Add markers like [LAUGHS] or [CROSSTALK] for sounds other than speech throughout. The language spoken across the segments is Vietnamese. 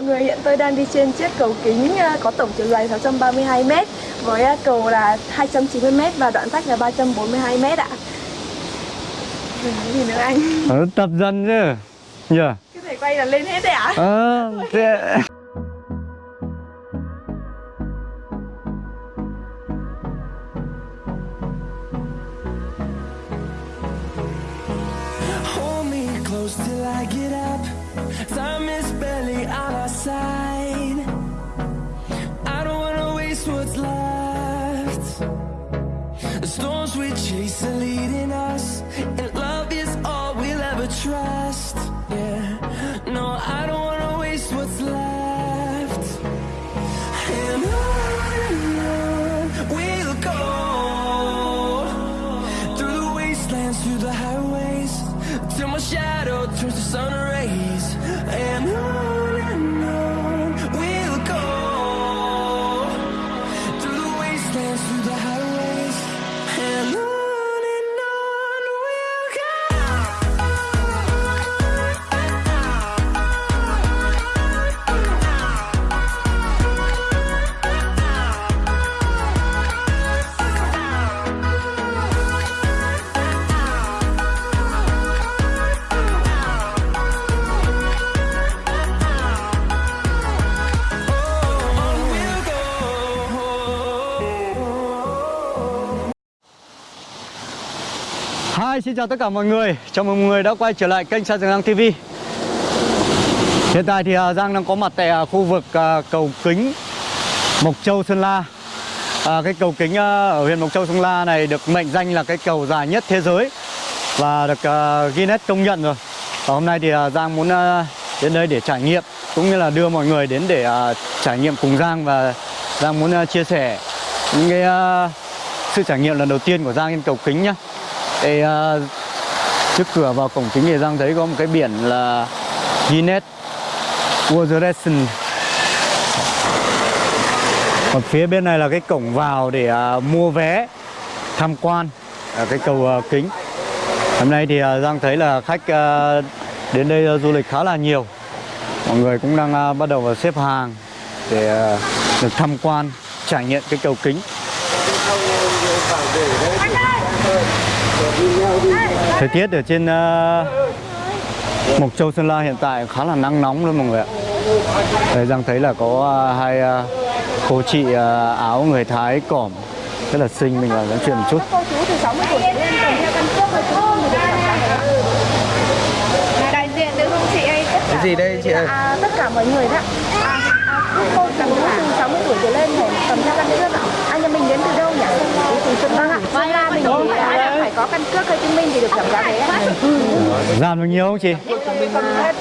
mọi người, hiện tôi đang đi trên chiếc cầu kính ờ, có tổng chiều dài 632m với ờ, cầu là 290m và đoạn vách là 342m ạ. Rồi nói gì nữa anh? Ờ, tập dần chứ Nhờ Cái thể quay là lên hết đấy ạ? Ờ thế... shadow turns to sun rays. Xin chào tất cả mọi người. Chào mừng mọi người đã quay trở lại kênh Sa Giang TV Hiện tại thì à, Giang đang có mặt tại à, khu vực à, cầu kính Mộc Châu Sơn La. À, Cái cầu kính ở huyện Mộc Châu Sơn La này được mệnh danh là cái cầu dài nhất thế giới Và được Guinness công nhận rồi. Và hôm nay thì Giang muốn đến đây để trải nghiệm Cũng như là đưa mọi người đến để trải nghiệm cùng Giang Và Giang muốn chia sẻ những cái sự trải nghiệm lần đầu tiên của Giang trên cầu kính nhé. Đây uh, ờ, trước cửa vào cổng kính thì Giang thấy có một cái biển là Guinness World Record còn phía bên này là cái cổng vào để uh, mua vé tham quan ở cái cầu uh, kính. Hôm nay thì uh, Giang thấy là khách uh, đến đây uh, du lịch khá là nhiều. Mọi người cũng đang uh, bắt đầu vào xếp hàng để uh, được tham quan trải nghiệm cái cầu kính. Thời tiết ở trên à, Mộc Châu Sơn La hiện tại khá là nắng nóng luôn mọi người ạ Đây Giang thấy là có à, hai à, cô chị à, áo người Thái cỏm rất là xinh mình vào nói chuyện một chút Cô chú từ 60 tuổi trở lên kèm theo căn cước hay chứng minh thì được giảm giá ạ. Đại diện nữ không chị ơi, tất cả Cái gì đây chị ơi? À, tất cả mọi người đó. À, à, cô chú từ 60 tuổi trở lên phải cầm theo căn cước ạ. Anh nhà mình đến từ đâu nhỉ? Từ Sơn La ạ. Sơn La mình phải có căn cước hay chứng minh thì được giảm giá vé ạ. Giảm được nhiều không chị?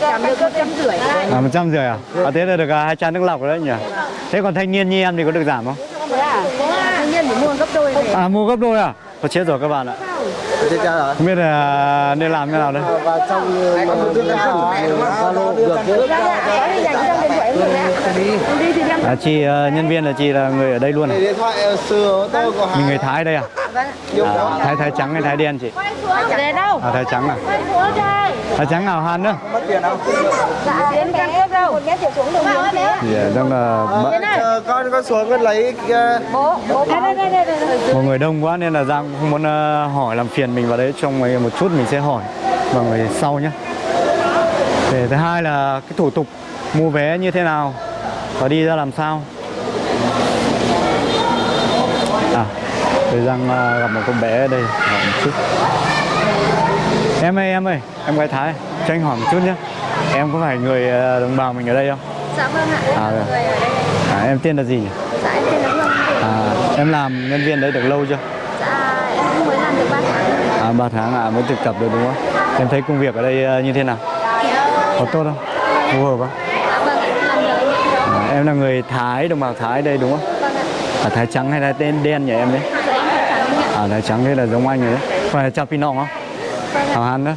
Giảm được một trăm rưỡi. À, một trăm rưỡi à? à? Thế là được à, hai chai nước lọc rồi đấy nhỉ? Thế còn thanh niên như em thì có được giảm không? À? Thanh niên phải mua gấp đôi. À mua gấp đôi à? Có chết rồi các bạn ạ? Không biết là nên làm như nào đây Và trong mà Zalo được. Dạ, dạ. Đi thì à, Chị ờ, nhân viên là chị là người ở đây luôn à? Điện thoại ờ, xưa tôi có Mình người Thái đây à? Vâng. à Thái Thái trắng hay Thái đen chị? Để đâu? À Thái trắng à? Thái trắng nào han nữa? mất tiền không? Dạ, đến căn cước đâu? Một mét xuống đường ờ, đang là bận- con con xuống con lấy Bố, bố. Đây, đây, đây, đây, đây. mọi người đông quá nên là Giang không muốn hỏi làm phiền mình vào đấy trong một chút mình sẽ hỏi vào người sau nhé. Để thứ hai là cái thủ tục mua vé như thế nào và đi ra làm sao. À, để Giang ờ, gặp một con bé ở đây hỏi một chút. Em ơi em ơi, em gái Thái, cho anh hỏi một chút nhé. Em có phải người ờ, đồng bào mình ở đây không? Dạ vâng ạ. À. Người ở đây. À, em tên là gì nhỉ? Dạ, em tên là Hương. À, em làm nhân viên đấy được lâu chưa? Dạ, em mới làm được 3 tháng. À, 3 tháng à, mới thực tập được đúng không? Em thấy công việc ở đây ờ, như thế nào? Có tốt không? Phù hợp không? Dạ vâng, em làm được. À, em là người Thái, đồng bào Thái đây đúng không? Vâng ạ. À, Thái trắng hay là tên đen nhỉ em đấy? À, Thái trắng thế là giống anh rồi đấy. Phải là Chapinong không? Vâng. Hảo Hán đó.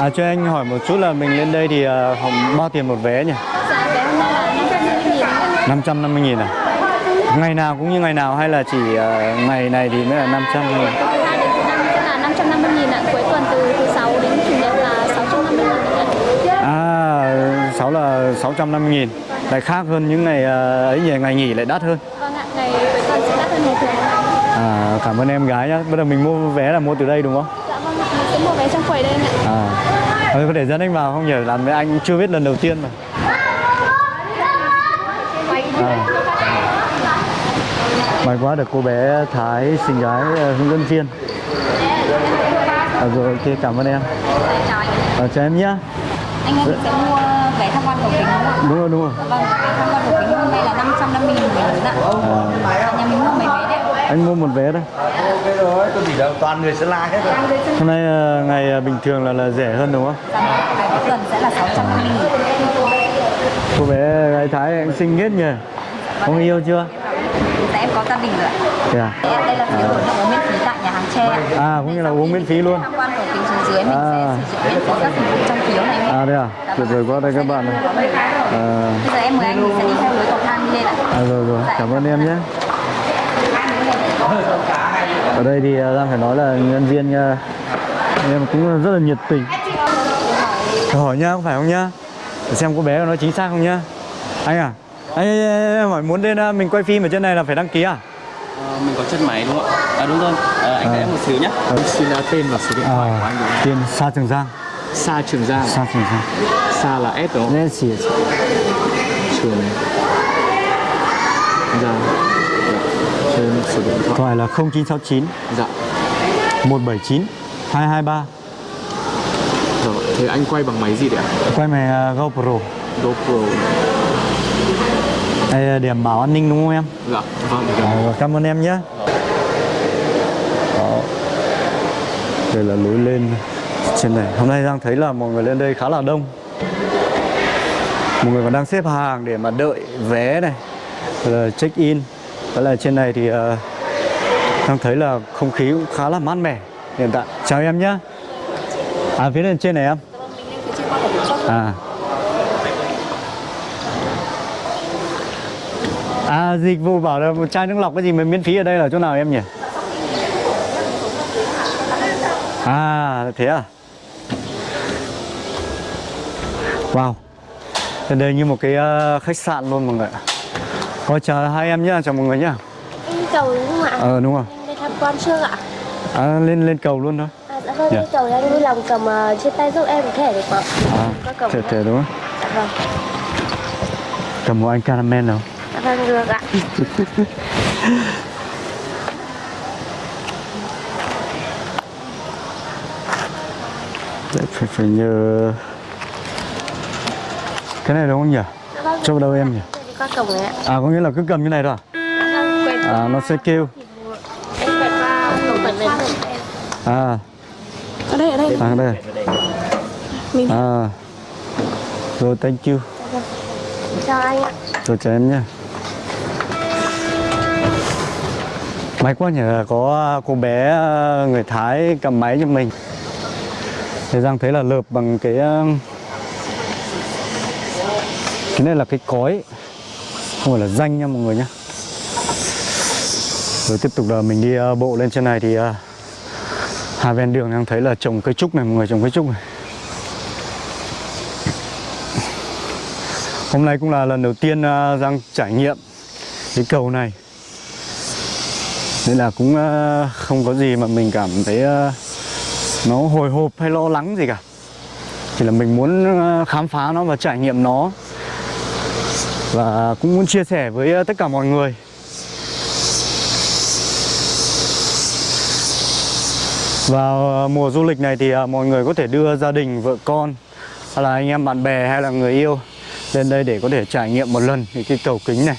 À, cho anh hỏi một chút là mình lên đây thì họ bao tiền một vé nhỉ? Dạ, vé hôm nay là 550 nghìn ạ. 550 nghìn à? Ngày nào cũng như ngày nào hay là chỉ ờ, ngày này thì mới là 500 nghìn? Thứ hai đến thứ năm sẽ là 550 nghìn ạ. Cuối tuần từ thứ sáu đến chủ nhật là 650 nghìn ạ. À, 6 là 650 nghìn Lại khác hơn những ngày ờ, ấy nhỉ, ngày nghỉ lại đắt hơn Vâng ạ, ngày cuối tuần sẽ đắt hơn ngày thường. À, cảm ơn em gái nhá. Bây giờ mình mua vé là mua từ đây đúng không? Dạ vâng ạ, mình sẽ mua vé trong quầy đây ạ. À. Thôi có thể dẫn anh vào không nhỉ? Làm với anh chưa biết lần đầu tiên mà. À. May quá được cô bé Thái xinh gái ờ, hướng dẫn viên. À, rồi ok cảm ơn em. À, chào em nhá. Anh mình sẽ mua vé tham quan cầu kính đúng không ạ? Đúng rồi đúng rồi. Vâng, vé tham quan cầu kính hôm nay là 550 nghìn một người lớn ạ. À, Nhà mình mua mấy vé đấy ạ? anh mua một vé đây. ok rồi tôi chỉ đâu toàn người Sơn La hết rồi Hôm nay ờ, ngày ờ, bình thường là là rẻ hơn đúng không? Dạ vâng, tuần sẽ là 650 nghìn. Cô bé gái Thái anh xinh hết nhỉ. Có người yêu chưa? Dạ em có gia đình rồi ạ. Thế à? Đây là phiếu uống miễn phí tại nhà hàng tre. À cũng như là uống miễn phí luôn. Tham quan kính xuống dưới mình À. sẽ sử dụng dịch vụ trong phiếu này. À đây à? Tuyệt vời quá đây các bạn này. À, Bây giờ em mời anh sẽ đi theo lối cầu thang lên ạ. à rồi rồi, cảm ơn em nhé. Ở đây thì à, Giang phải nói là nhân viên à, em cũng rất là nhiệt tình. Hỏi nhá, có phải không nhá? Để xem cô bé nói chính xác không nhá. Anh à? Anh hỏi muốn lên à, mình quay phim ở trên này là phải đăng ký à? Ờ, mình có chân máy đúng không ạ? À đúng rồi, à, anh đợi em một xíu nhé. Xin uh, tên và số điện thoại của anh tên Sa Trường Giang. Sa Trường Giang, Sa Trường Giang. Sa là S đúng không? Yes, yes. Trường Giang. Dạ. Trên số điện thoại. Thoại là 0969 Dạ. 179 223. Rồi, thế anh quay bằng máy gì đấy ạ? Quay máy à, GoPro. GoPro. Đây là điểm bảo an ninh đúng không em? Dạ, vâng. À, rồi, cảm ơn em nhé. Đó. Đây là lối lên trên này. Hôm nay Giang thấy là mọi người lên đây khá là đông. Mọi người còn đang xếp hàng để mà đợi vé này, rồi là check in. Đó là trên này thì uh, Giang thấy là không khí cũng khá là mát mẻ hiện tại. Chào em nhé. À phía lên trên này em. À. À dịch vụ bảo là một chai nước lọc cái gì mà miễn phí ở đây là chỗ nào em nhỉ? À thế à? Wow. Đây như một cái ờ, khách sạn luôn mọi người. ạ. Có chào hai em nhá, chào mọi người nhá. Anh cầu đúng không ạ? Ờ đúng rồi. Lên tham quan chưa ạ? À, lên lên cầu luôn thôi. À, dạ vâng, Dạ. anh cầu anh vui lòng cầm ờ, trên tay giúp em một thẻ được không? À, Có cầm không? thế đúng không? Dạ vâng, Cầm một anh caramel nào. Vâng được ạ. [LAUGHS] Đấy, phải phải nhờ cái này đúng không nhỉ? Vâng. Chỗ đâu em nhỉ? Đi qua cổng này ạ. À có nghĩa là cứ cầm như này thôi à? Vâng, À nó sẽ kêu. À Ở đây, ở đây. à đây. À rồi thank you. Chào anh ạ. Rồi chào em nhé. May quá nhỉ, có cô bé ờ, người Thái cầm máy cho mình. Thế Giang thấy là lợp bằng cái ờ, cái này là cái cói, không phải là danh nha mọi người nhé. Rồi tiếp tục là mình đi ờ, bộ lên trên này thì hai ven đường đang thấy là trồng cây trúc này, mọi người trồng cây trúc này. Hôm nay cũng là lần đầu tiên Giang trải nghiệm cái cầu này nên là cũng uh, không có gì mà mình cảm thấy uh, nó hồi hộp hay lo lắng gì cả. Chỉ là mình muốn uh, khám phá nó và trải nghiệm nó. Và cũng muốn chia sẻ với uh, tất cả mọi người. Vào uh, mùa du lịch này thì uh, mọi người có thể đưa gia đình, vợ con Hay là anh em bạn bè hay là người yêu lên đây để có thể trải nghiệm một lần thì cái cầu kính này.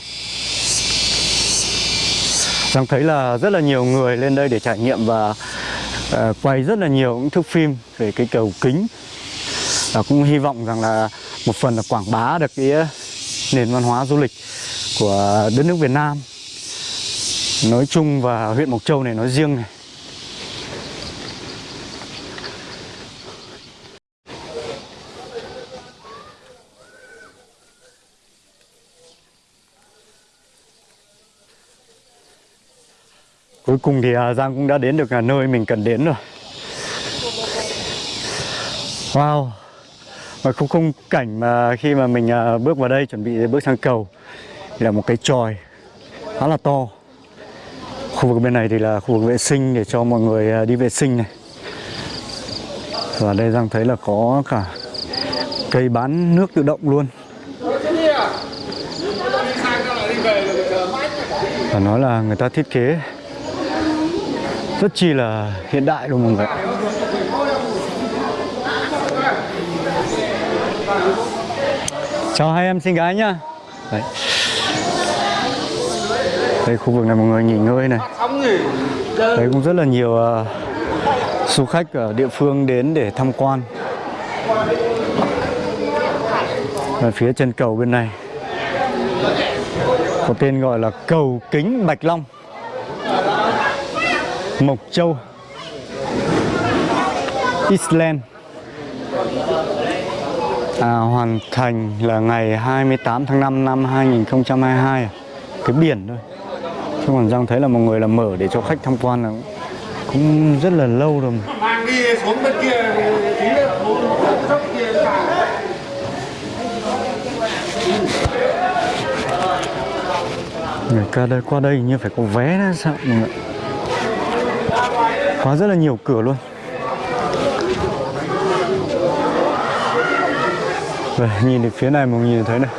Giang thấy là rất là nhiều người lên đây để trải nghiệm và uh, quay rất là nhiều những thước phim về cái cầu kính. Và cũng hy vọng rằng là một phần là quảng bá được cái ờ, nền văn hóa du lịch của đất nước Việt Nam. Nói chung và huyện Mộc Châu này nói riêng này. Cuối cùng thì à, Giang cũng đã đến được à, nơi mình cần đến rồi. Wow. Và khung khung cảnh mà khi mà mình à, bước vào đây chuẩn bị bước sang cầu thì là một cái tròi khá là to. Khu vực bên này thì là khu vực vệ sinh để cho mọi người đi vệ sinh này. Và đây Giang thấy là có cả cây bán nước tự động luôn. Và nói là người ta thiết kế rất chi là hiện đại luôn mọi người chào hai em xinh gái nhá. Đấy. đây khu vực này mọi người nghỉ ngơi này. Đấy cũng rất là nhiều uh, du khách ở địa phương đến để tham quan. Ở phía chân cầu bên này. Có tên gọi là cầu kính Bạch Long. Mộc Châu Iceland à, hoàn thành là ngày 28 tháng 5 năm 2022 à. cái biển thôi. Chứ còn Giang thấy là mọi người là mở để cho khách tham quan là cũng rất là lâu rồi mang đi xuống bên kia người qua đây qua đây như phải có vé đó sao? Mọi người có rất là nhiều cửa luôn. Rồi, nhìn được phía này mọi nhìn thấy này.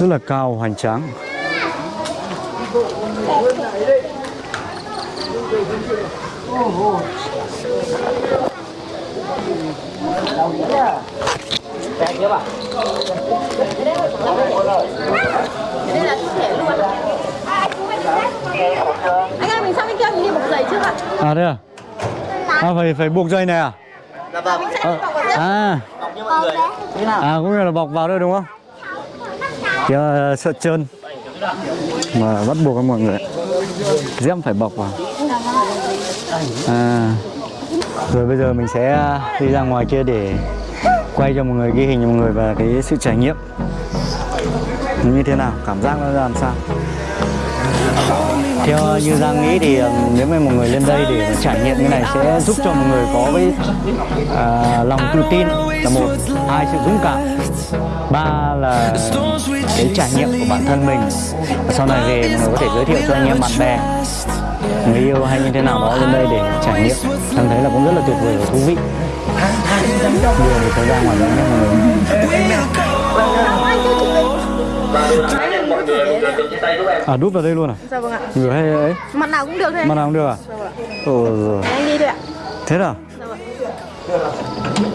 Rất là cao hoành tráng. Đây là thể luôn. anh ơi mình sang bên kia trước ạ à đây à? À phải phải buộc dây này à? Mình sẽ bọc vào à. À cũng như là bọc vào đây đúng không? Kia ờ, sợ trơn. Mà bắt buộc các mọi người. Dép phải bọc vào. À. Rồi bây giờ mình sẽ đi ra ngoài kia để quay cho mọi người ghi hình cho mọi người và cái sự trải nghiệm. Như thế nào? Cảm giác nó ra làm sao theo như Giang nghĩ thì ờ, nếu mà một người lên đây để trải nghiệm như này sẽ giúp cho một người có với uh, lòng tự tin là một hai sự dũng cảm ba là cái trải nghiệm của bản thân mình. Và sau này về mọi người có thể giới thiệu cho anh em bạn bè người yêu hay như thế nào đó lên đây để trải nghiệm. Thằng thấy là cũng rất là tuyệt vời và thú vị. Vừa thời gian ngoài đó nhé mọi người. À đút vào đây luôn à? dạ vâng ạ. Người hay ấy? Mặt nào cũng được thôi Mặt nào cũng được à? Ồ rồi anh đi thôi ạ. Thế nào?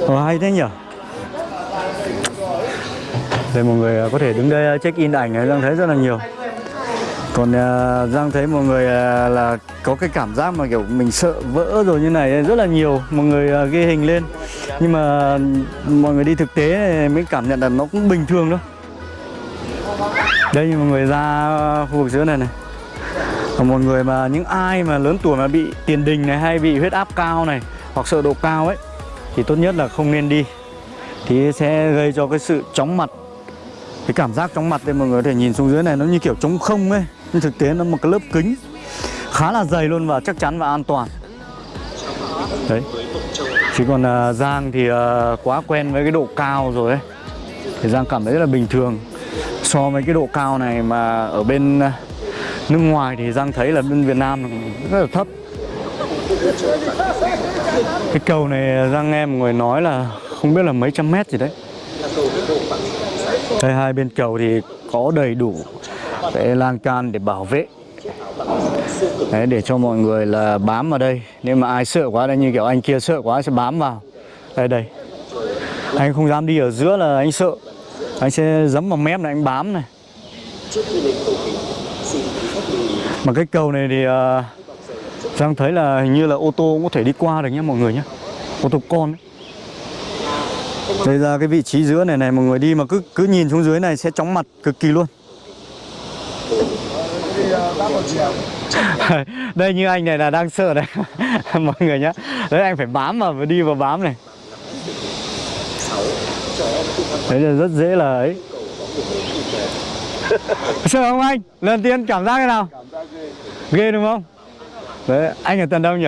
Ồ hay thế nhỉ? Đây mọi người à, có thể đứng đây check in ảnh này Giang thấy rất là nhiều. Còn à, Giang thấy mọi người à, là có cái cảm giác mà kiểu mình sợ vỡ rồi như này rất là nhiều. Mọi người à, ghi hình lên. Nhưng mà mọi người đi thực tế mới cảm nhận là nó cũng bình thường thôi đây như mọi người ra khu vực giữa này này. Còn một người mà những ai mà lớn tuổi mà bị tiền đình này hay bị huyết áp cao này hoặc sợ độ cao ấy thì tốt nhất là không nên đi. Thì sẽ gây cho cái sự chóng mặt cái cảm giác chóng mặt đây mọi người có thể nhìn xuống dưới này nó như kiểu trống không ấy. Nhưng thực tế nó một cái lớp kính khá là dày luôn và chắc chắn và an toàn. Đấy. Chỉ còn uh, Giang thì uh, quá quen với cái độ cao rồi ấy. Thì Giang cảm thấy rất là bình thường so với cái độ cao này mà ở bên ờ, nước ngoài thì Giang thấy là bên Việt Nam rất là thấp. Cái cầu này Giang nghe một người nói là không biết là mấy trăm mét gì đấy. Đây hai bên cầu thì có đầy đủ cái lan can để bảo vệ. Đấy, để cho mọi người là bám vào đây. Nếu mà ai sợ quá đây như kiểu anh kia sợ quá sẽ bám vào. Đây đây. Anh không dám đi ở giữa là anh sợ. Anh sẽ dấm vào mép này anh bám này. Mà cái cầu này thì ờ, uh, Giang thấy là hình như là ô tô cũng có thể đi qua được nhé mọi người nhé Ô tô con ấy. Đây ra cái vị trí giữa này này mọi người đi mà cứ cứ nhìn xuống dưới này sẽ chóng mặt cực kỳ luôn. [LAUGHS] Đây như anh này là đang sợ đấy. [LAUGHS] Mọi người nhé. đấy anh phải bám vào đi vào bám này đấy là rất dễ là ấy. [LAUGHS] Sợ không anh? Lần tiên cảm giác thế nào? Ghê đúng không? Đấy anh ở tận đâu nhỉ?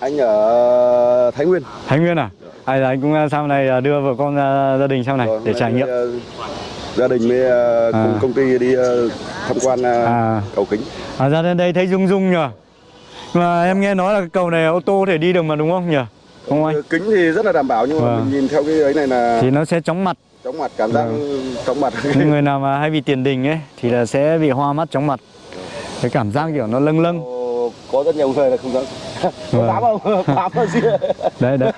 Anh ở Thái Nguyên. Thái Nguyên à? Hay là anh cũng à, sau này à, đưa vợ con ra gia đình sau này Rồi, để hôm trải nghiệm. gia đình với ờ, cùng À. công ty đi tham quan À. cầu kính. À ra đến đây thấy rung rung nhờ mà em nghe nói là cái cầu này ô tô có thể đi được mà đúng không nhỉ? Không anh? Ờ, kính thì rất là đảm bảo nhưng mà Vâng. mình nhìn theo cái ấy này là thì nó sẽ chóng mặt chóng mặt cảm giác Vâng. chóng mặt. Những người nào mà hay bị tiền đình ấy thì là sẽ bị hoa mắt chóng mặt. Cái cảm giác kiểu nó lâng lâng. Ồ, có rất nhiều người là không dám. [LAUGHS] Vâng. không dám không? Bám vào gì đấy đấy.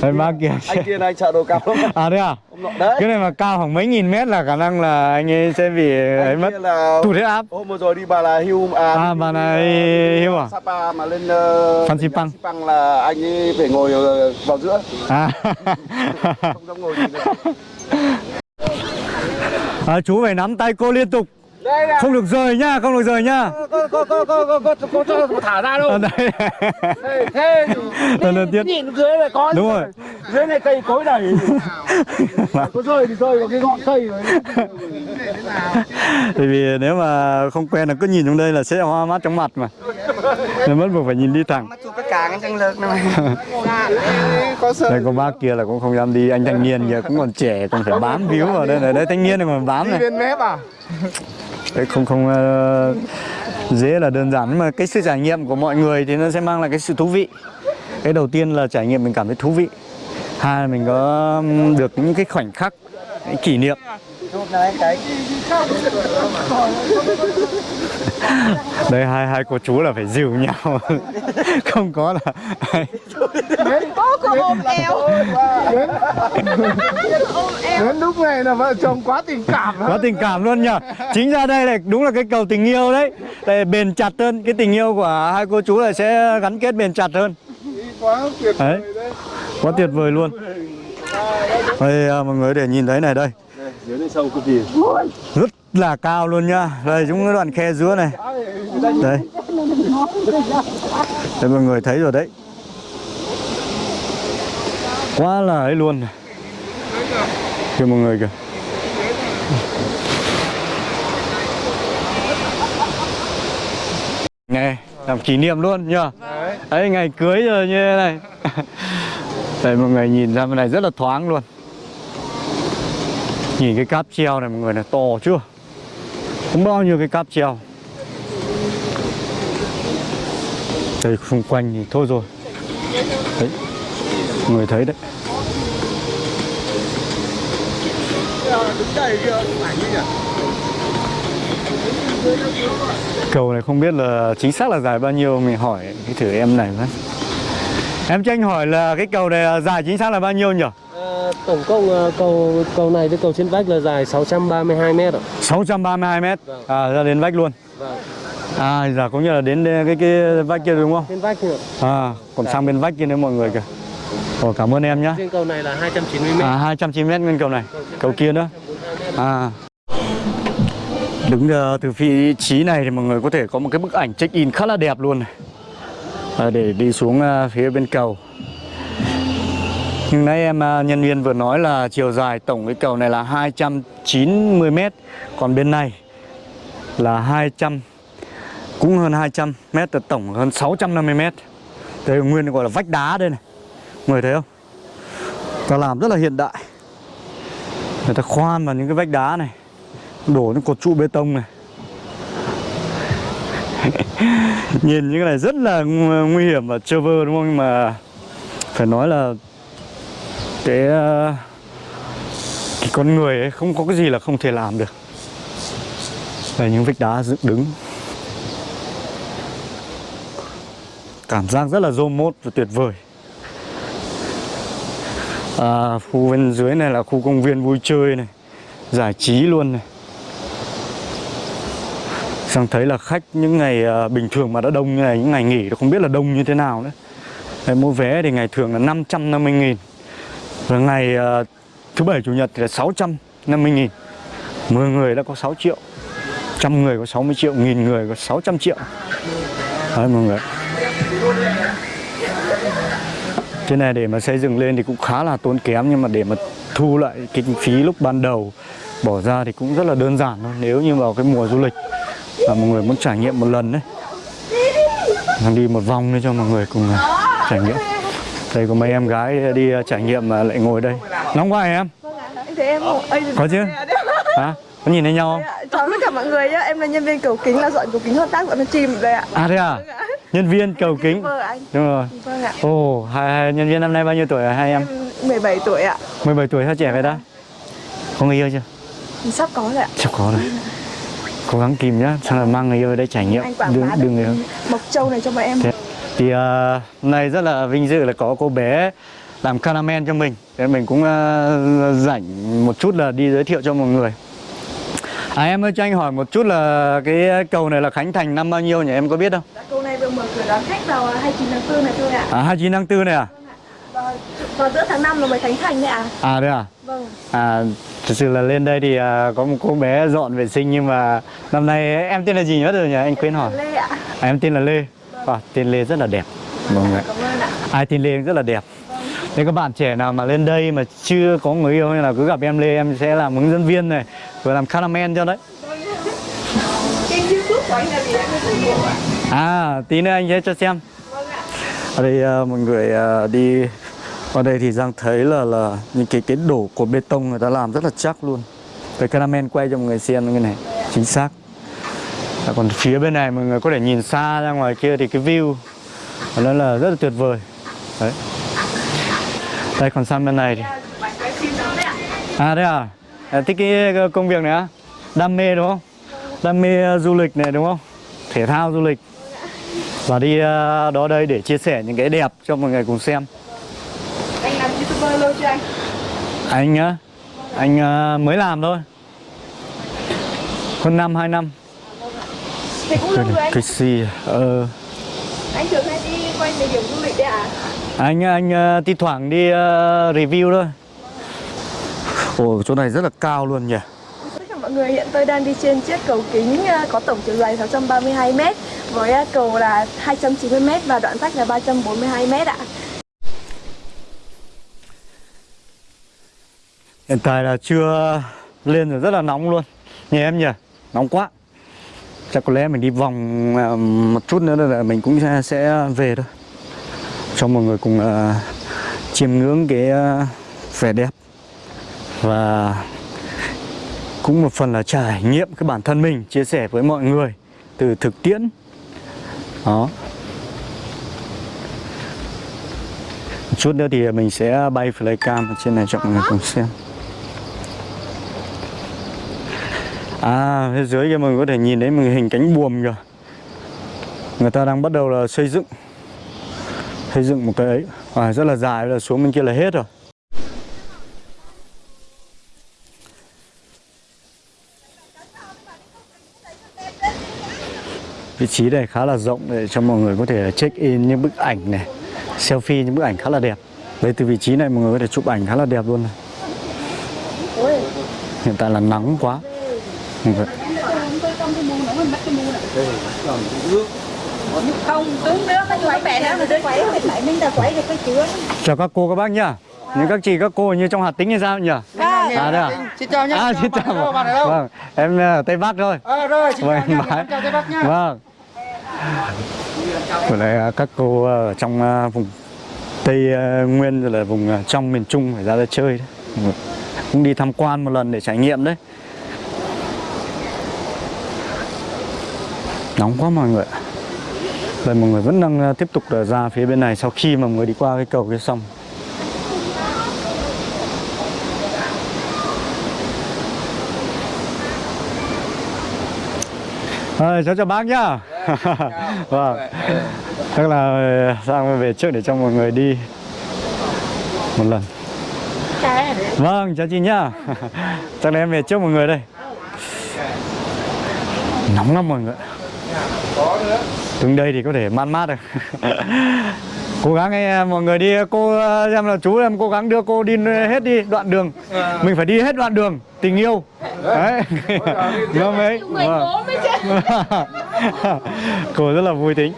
Đấy bác kia anh kia anh sợ độ cao lắm. À đấy à? Đấy. Cái này mà cao khoảng mấy nghìn mét là khả năng là anh ấy sẽ bị ấy anh mất. kia là tụt huyết áp. Hôm vừa rồi đi bà là hưu à, À, Bà Là đi, Hưu à? Sapa mà lên uh, Phan Xipang. Xipang là anh ấy phải ngồi ờ, vào giữa. À. [LAUGHS] không dám ngồi gì nữa [LAUGHS] à chú phải nắm tay cô liên tục không được rời nhá không được rời nhá có có có có có có cho thả ra đâu. Ở đây. [LAUGHS] Thế lần đầu tiên. nhìn dưới này có đúng rồi. Dưới này cây cối đầy. Có rơi thì rơi vào cái ngọn cây rồi Bởi vì nếu mà không quen là cứ nhìn xuống đây là sẽ hoa mắt trong mặt mà. Nên mất buộc phải nhìn đi thẳng. Chụp cái càng chẳng lực này. Có [LAUGHS] sợ Đây có bác kia là cũng không dám đi Anh thanh niên giờ cũng còn trẻ còn phải bám víu vào đây này. Đây thanh niên này còn bám này. bên mép à? Đấy không không uh, dễ là đơn giản. Nhưng mà cái sự trải nghiệm của mọi người thì nó sẽ mang lại cái sự thú vị. Cái đầu tiên là trải nghiệm mình cảm thấy thú vị. Hai là mình có được những cái khoảnh khắc những kỷ niệm chụp này cái đây hai hai cô chú là phải dìu nhau. [LAUGHS] Không có là Cô cô ôm eo đến lúc này là vợ chồng quá tình cảm có tình cảm luôn nhở chính ra đây là đúng là cái cầu tình yêu đấy. Để bền chặt hơn. Cái tình yêu của hai cô chú là sẽ gắn kết bền chặt hơn. Quá tuyệt đấy. quá tuyệt vời luôn. Đây à, mọi người để nhìn thấy này đây dưới này sâu cực kỳ. Rất là cao luôn nhá đây chúng cái đoạn khe giữa này. Đây. Đây mọi người thấy rồi đấy. Quá là ấy luôn. Này kìa mọi người kìa. Này, làm kỷ niệm luôn nhá Đấy, ngày cưới rồi như thế này. Đây mọi người nhìn ra bên này rất là thoáng luôn Nhìn cái cáp treo này mọi người này, to chưa? Không bao nhiêu cái cáp treo? Đây, xung quanh thì thôi rồi. Đấy người thấy đấy. Cầu này không biết là chính xác là dài bao nhiêu, Mình hỏi cái thử em này với. Em cho anh hỏi là cái cầu này dài chính xác là bao nhiêu nhỉ? Tổng cộng ờ, cầu cầu này với cầu trên vách là dài 632 mét ạ. 632 mét? À ra đến vách luôn. Vâng. À giờ có nghĩa là đến cái cái vách kia đúng không? Trên vách nữa. À còn sang bên vách kia nữa mọi người kìa. Ồ cảm ơn em nhá. Riêng cầu này là 290 mét. À 290 mét nguyên cầu này. Cầu kia nữa. À. Đứng ờ, từ vị trí này thì mọi người có thể có một cái bức ảnh check in khá là đẹp luôn này. À, Để đi xuống ờ, phía bên cầu nhưng nãy em à, nhân viên vừa nói là chiều dài tổng cái cầu này là 290 mét, Còn bên này là 200 Cũng hơn 200 mét là tổng hơn 650 mét Đây nguyên gọi là vách đá đây này người thấy không? Ta làm rất là hiện đại Người ta khoan vào những cái vách đá này, Đổ những cột trụ bê tông này [LAUGHS] Nhìn những cái này rất là nguy hiểm và chơ vơ, đúng không? Nhưng mà phải nói là cái, ờ, cái con người ấy không có cái gì là không thể làm được. Về những vách đá dựng đứng. Cảm giác rất là rôm mốt và tuyệt vời. À, Khu bên dưới này là khu công viên vui chơi này Giải trí luôn này. Sang thấy là khách những ngày ờ, bình thường mà đã đông như này Những ngày nghỉ thì không biết là đông như thế nào nữa. Đấy, Mua vé thì ngày thường là 550 nghìn. Và ngày ờ, thứ bảy chủ nhật thì là 650 nghìn. 10 người đã có 6 triệu. Trăm người có 60 triệu, nghìn người có 600 triệu. Đấy mọi người Thế này để mà xây dựng lên thì cũng khá là tốn kém Nhưng mà để mà thu lại kinh phí lúc ban đầu Bỏ ra thì cũng rất là đơn giản thôi. Nếu như vào cái mùa du lịch Và mọi người muốn trải nghiệm một lần đấy Đang đi một vòng để cho mọi người cùng ờ, trải nghiệm. Đây có mấy em gái đi ờ, trải nghiệm mà lại ngồi đây. Nóng quá em? Ây, Có chứ? [LAUGHS] Hả? Có nhìn thấy nhau không? Chào tất cả mọi người nhá, em là nhân viên cầu kính là dọn cầu kính hợp tác dọn con chim đây ạ. À thế à? Nhân viên cầu kính. Vâng. Đúng rồi. Vâng ạ. Ồ, hai, hai nhân viên năm nay bao nhiêu tuổi hai em? Em 17 tuổi ạ. 17 tuổi sao trẻ vậy ta? Có người yêu chưa? Sắp có rồi ạ. Chắc có rồi. Cố gắng kìm nhá, xong là mang người yêu ở đây trải nghiệm. Anh quảng bá được. Mộc Châu này cho bọn em. Thế. Thì ờ, hôm nay rất là vinh dự là có cô bé làm caramel cho mình Thế mình cũng ờ, rảnh một chút là đi giới thiệu cho mọi người À em ơi cho anh hỏi một chút là cái cầu này là khánh thành năm bao nhiêu nhỉ em có biết không? Dạ, Câu này vừa mở cửa đón khách vào 29 tháng 4 này thôi ạ. À 29 tháng 4 này à? Vào, vào giữa tháng 5 là mới khánh thành đấy ạ. À đấy à? Vâng. À thực sự là lên đây thì à, có một cô bé dọn vệ sinh nhưng mà năm nay em tên là gì nhớ rồi nhỉ? Anh quên hỏi. Lê ạ. À, em tên là Lê. À, tên Lê rất là đẹp. Mọi người. Cảm ơn ạ. Ai tên Lê rất là đẹp. Nếu các bạn trẻ nào mà lên đây mà chưa có người yêu hay là cứ gặp em Lê em sẽ làm hướng dẫn viên này vừa làm caramel cho đấy. Của? À tí nữa anh sẽ cho xem. Ở đây à, mọi người à, đi ở đây thì Giang thấy là là những cái cái đổ cột bê tông người ta làm rất là chắc luôn. Cái caramel quay cho mọi người xem như này, chính xác. À, còn phía bên này mọi người có thể nhìn xa ra ngoài kia thì cái view nó là rất là tuyệt vời. Đấy. Đây còn sang bên này thì đó đấy. À thế à? à thích cái công việc này á? Đam mê đúng không? Đam mê uh, du lịch này đúng không? Thể thao du lịch Và đi uh, đó đây để chia sẻ những cái đẹp cho mọi người cùng xem Anh làm YouTuber lâu chưa anh? Anh á? Anh uh, mới làm thôi Hơn năm, hai năm Thì cũng lâu rồi anh. Cái gì? Ờ Anh thường hay đi quanh địa điểm du lịch đấy ạ? Anh anh uh, thi thoảng đi uh, review thôi Ồ chỗ này rất là cao luôn nhỉ Tất cả mọi người hiện tôi đang đi trên chiếc cầu kính ờ, có tổng chiều dài 632 m với ờ, cầu là 290 m và đoạn rách là 342 m ạ. Hiện tại là chưa lên rồi rất là nóng luôn Nhìn em nhỉ, nóng quá Chắc có lẽ mình đi vòng ờ, một chút nữa là mình cũng sẽ, sẽ về thôi. Cho mọi người cùng uh, chiêm ngưỡng cái uh, vẻ đẹp. Và cũng một phần là trải nghiệm cái bản thân mình Chia sẻ với mọi người từ thực tiễn. Đó. Một chút nữa thì mình sẽ bay flycam ở trên này cho mọi người cùng xem. À, phía dưới kia mọi người có thể nhìn thấy một hình cánh buồm kìa. Người ta đang bắt đầu là xây dựng. Xây dựng một cái ấy. À, Rất là dài, là xuống bên kia là hết rồi. Vị trí này khá là rộng để cho mọi người có thể check in những bức ảnh này Selfie những bức ảnh khá là đẹp. Đây từ vị trí này mọi người có thể chụp ảnh khá là đẹp luôn này. Hiện tại là nắng quá vậy. Không, đứng nữa mình quay mẹ nữa mình lại mình đã quay được cái chứa. Chào các cô các bác nhá Những các chị các cô như trong Hà Tĩnh hay sao nhỉ? À, đây à? Xin chào nhé. À, xin chào Bạn ở đâu? Vâng, em ở Tây Bắc thôi Ờ rồi, xin Vâng, chào chào Tây Bắc nhá. Vâng Ở đây à, các cô ở trong à, vùng Tây à, Nguyên rồi là vùng à, trong miền Trung phải ra đây chơi đấy Cũng đi tham quan một lần để trải nghiệm đấy Nóng quá mọi người ạ. Đây mọi người vẫn đang à, tiếp tục à, ra phía bên này sau khi mà mới đi qua cái cầu kia xong. Rồi, cháu chào bác nhá. [LAUGHS] Vâng. Chắc là sang về trước để cho mọi người đi Một lần? Vâng, chào chị nhá. [LAUGHS] Chắc là em về trước mọi người đây. Nóng lắm mọi người Đứng đây thì có thể mát mát được Cố gắng ấy, mọi người đi Cô em là chú em cố gắng đưa cô đi hết đi đoạn đường Mình phải đi hết đoạn đường Tình yêu Đấy Nó mới vâng. Cô rất là vui tính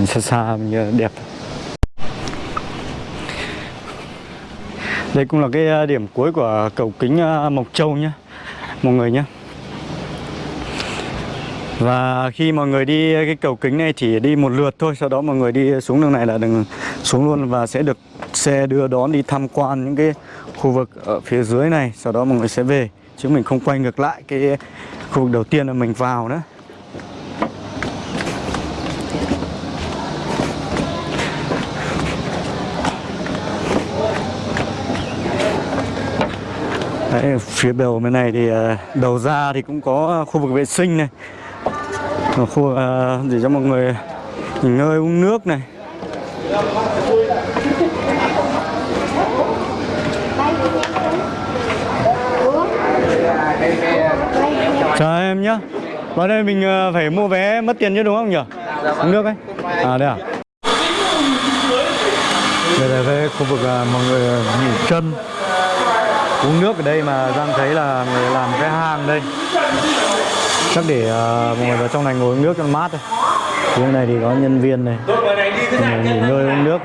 nhìn xa xa mình đẹp đây cũng là cái à, điểm cuối của cầu kính à, Mộc Châu nhé mọi người nhé và khi mọi người đi cái cầu kính này chỉ đi một lượt thôi, Sau đó mọi người đi xuống đường này là đừng xuống luôn Và sẽ được xe đưa đón đi tham quan những cái khu vực ở phía dưới này, Sau đó mọi người sẽ về, Chứ mình không quay ngược lại cái khu vực đầu tiên là mình vào nữa. Đấy, phía đầu bên này thì ờ, đầu ra thì cũng có khu vực vệ sinh này. Và khu vực để cho mọi người nghỉ ngơi uống nước này. Chào em nhá. Vào đây mình ờ, phải mua vé mất tiền chứ đúng không nhỉ? Uống nước ấy. À đây à? Đây là cái khu vực mọi người nghỉ chân uống nước ở đây mà Giang thấy là người làm cái hang đây. Chắc để uh, mọi người vào trong này ngồi uống nước cho nó mát thôi phía này thì có nhân viên này. Mọi người nghỉ ngơi uống nước.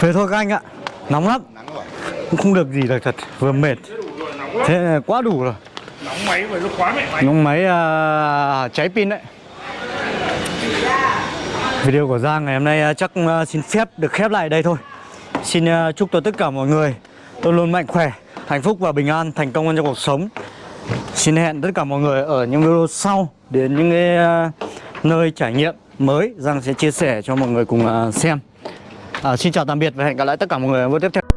Thế thôi các anh ạ. Nóng lắm. Cũng không được gì được thật. Vừa mệt. Thế là quá đủ rồi Nóng máy vậy lúc quá mẹ mày Nóng máy uh, cháy pin đấy. Video của Giang ngày hôm nay à, chắc à, xin phép được khép lại đây thôi. Xin chúc cho tất cả mọi người luôn luôn mạnh khỏe, hạnh phúc và bình an, thành công trong cuộc sống. Xin hẹn tất cả mọi người ở những video sau Đến những cái nơi trải nghiệm mới. Giang sẽ chia sẻ cho mọi người cùng xem. À, Xin chào tạm biệt và hẹn gặp lại tất cả mọi người ở video tiếp theo.